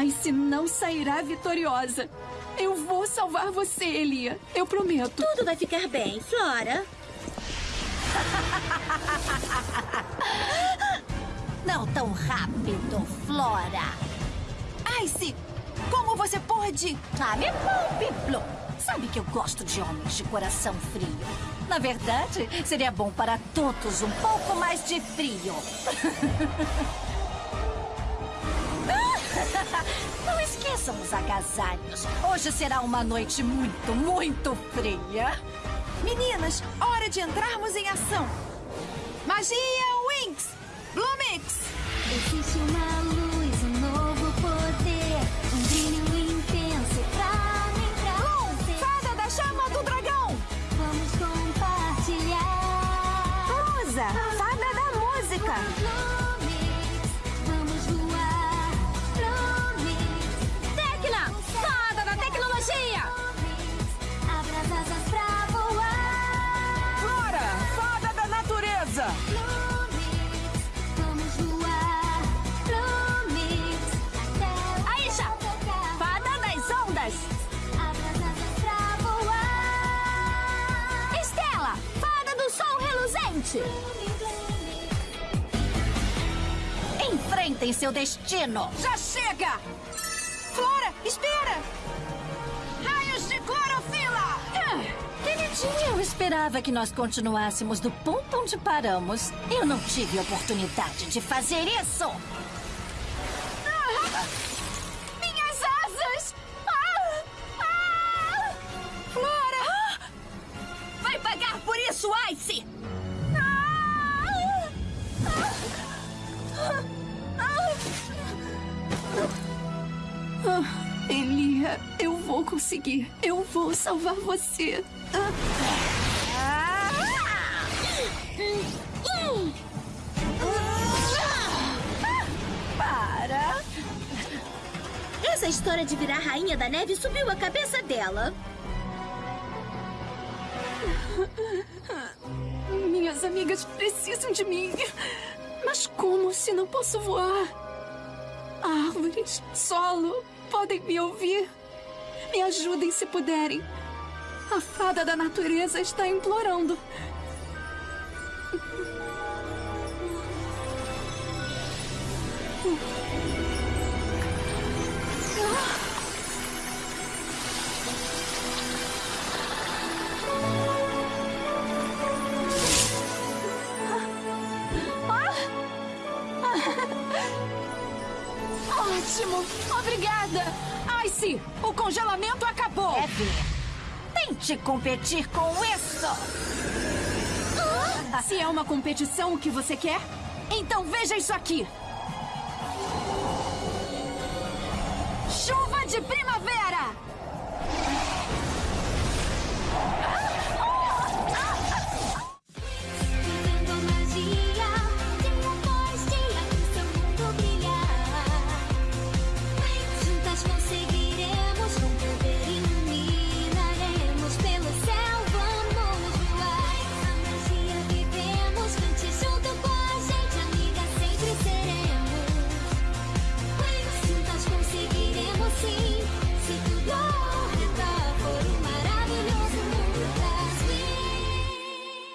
Ice não sairá vitoriosa. Eu vou salvar você, Elia. Eu prometo. Tudo vai ficar bem, Flora. Não tão rápido, Flora. Ice, como você pode? Ah, me poupe, Blue. Sabe que eu gosto de homens de coração frio. Na verdade, seria bom para todos um pouco mais de frio. Não esqueçam os agasalhos. Hoje será uma noite muito, muito fria. Meninas, hora de entrarmos em ação. Magia Winx! Blumix! Existe uma Enfrentem seu destino! Já chega! Flora, espera! Raios de clorofila! Queridinha, eu esperava que nós continuássemos do ponto onde paramos. Eu não tive oportunidade de fazer isso! Minhas asas! Eu vou conseguir. Eu vou salvar você. Para! Essa história de virar rainha da neve subiu a cabeça dela. Minhas amigas precisam de mim. Mas como se não posso voar? Árvores, solo, podem me ouvir? Ajudem se puderem. A fada da natureza está implorando. Ótimo! Obrigada! Ice, o congelamento acabou! Deve. Tente competir com isso! Se é uma competição que você quer, então veja isso aqui! Chuva de primavera!